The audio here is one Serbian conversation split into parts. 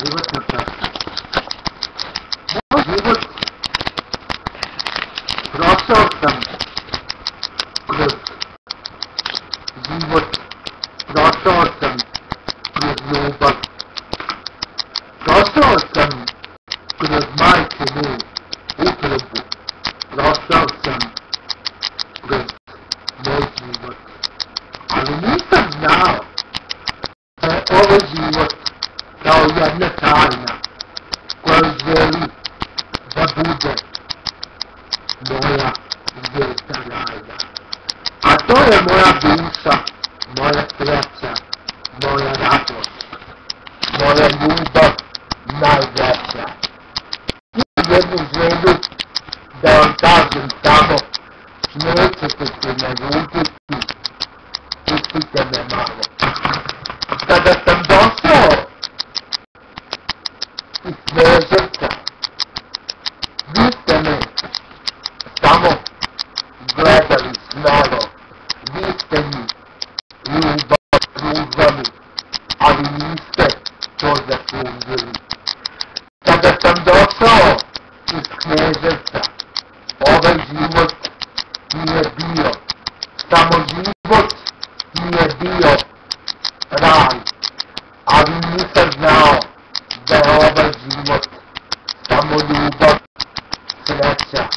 Животных We would cross out some products. We would cross out some produce but cross out some produce might remove. We could cross out some zvijezda rajna. A to je moja duša, moja sreća, moja radost, moja ljubav najveća. Imam jednu želju da vam kažem samo, nećete se naljutiti, pustite me malo. Kada sam došao iz Kneževca, vi ste me samo gledali smelo, vi ste mi ljubav pružali, ali niste to zaslužili. Kada sam došao iz Kneževca, ovaj život nije bio, samo život nije bio raj, ali nisam znao da je ovaj život samo ljubav, sreća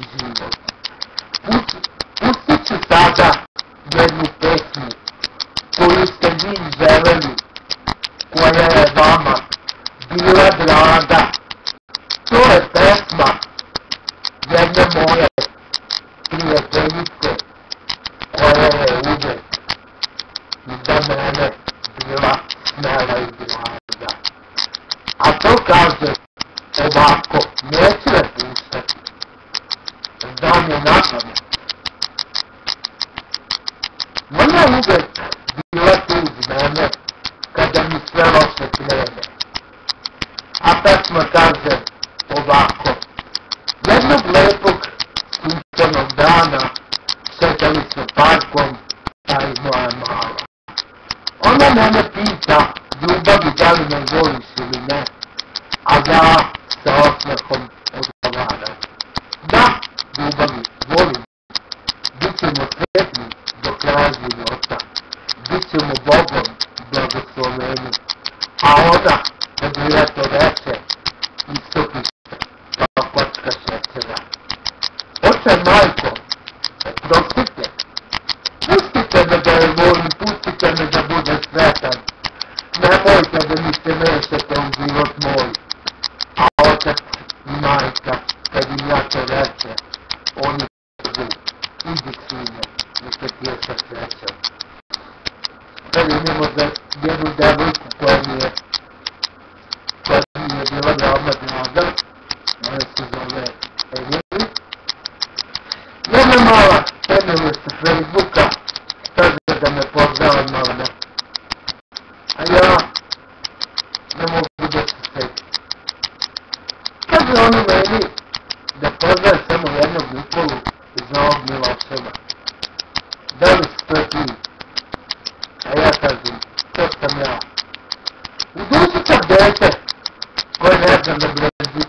i život. Pust- Pustit ću sada jednu pesmu vi želeli, koja je vama bila draga. To je pesma jedne moje prijateljice koja je uvek za mene bila smela i blaga. A to kaže ovako, neću je puštati. Znam je na pamet. Ona je uvek bila tu uz mene kada mi krene. A pesma kaže ovako. Jednog lepog sunčanog dana šetali smo parkom, ta i moja mala. Ona mene pita, ljubavi, da li me voliš ili ne, a ja sa osmehom odgovaram. Da, ljubavi, volim. Bićemo sretni do kraja života. Bićemo Bogom blagosloveni. A ona, kad mi leto reče, istopi se kao kocka šećera. Oče majko, oprostite, pustite me da je volim, pustite me da bude sretan. Nemojte da mi se mešate u život moj. A otac i majka, kad im ja to reče, oni kažu, idi sine, neka ti je sa srećom. Sad idemo za jednu devojku koja mi je, koja mi je bila veoma draga, ona se zove Emily. Jedna mala Emily sa Facebooka, kaže da me pozdrava mama. A ja ne mogu da se setim. Kaže ona meni da pozdrave Nikolu iz Novog Miloševa. Da li si to ti? A ja kažem, to sam ja. U duši sam dete koje ne znam da brezi.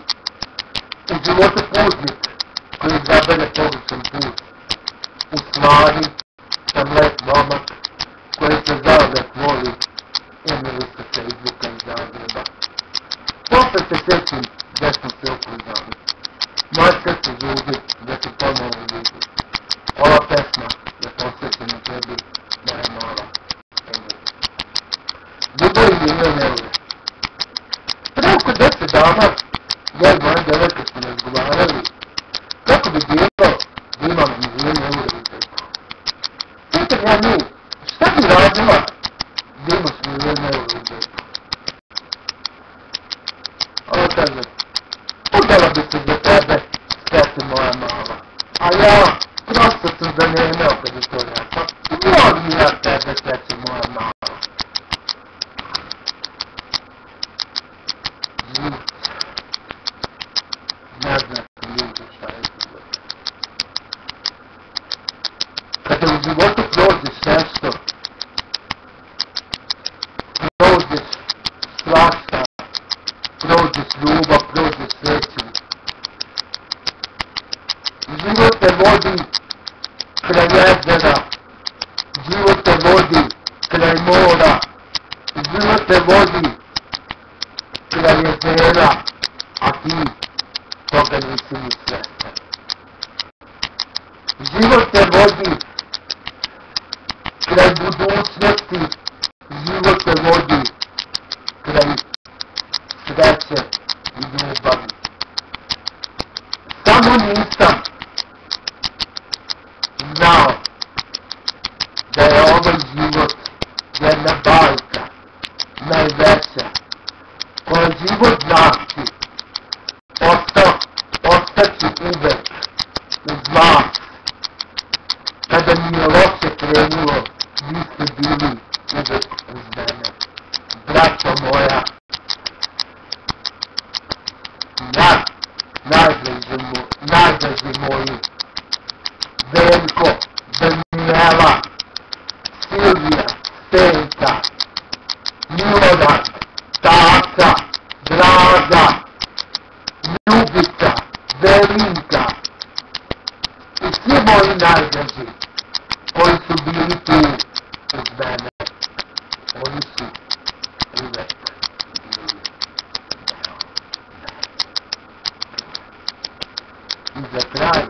U životu putnik koji zabere pogrešan put. U stvari dana, ja i moja devojka smo razgovarali kako bi bilo da imam milijene eura u džepu. Pitam ja nju, šta bi radila da imaš milijene eura u džepu? Ona kaže, udala bi se za tebe, sveti moja mala. A ja, prosto sam zanemeo kad je to rekao. Volim ja tebe, sveti moja mala. Život. Ne znate ljudi šta je život. Kada u životu prođeš nešto, prođeš svašta, te vodi kraj jezera, život te vodi mora, život te vodi kraj jezera, a ti toga nisi ni svestan. Život te vodi kraj budućnosti, život te vodi kraj sreće i ljubavi. Samo nisam znao da je ovaj život jedna bajka, najveća, koja život znači, ostao, ostaći uvek uz vas. Kada mi je loše krenulo, vi ste bili uvek uz mene. Braćo moja, naj, najdraži, mo, najdraži moji, Veljko, Danijela, Silvija, Stenka, Milorad, Tata, Draga, Ljubica, Velinka i svi moji najdraži koji su bili tu uz mene. Oni su uvek bili deo I za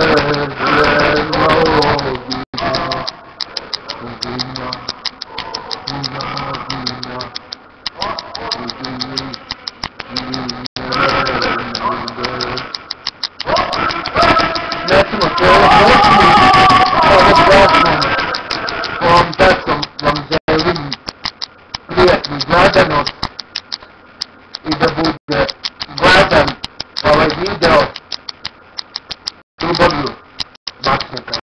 That's my favorite. Oh, that's.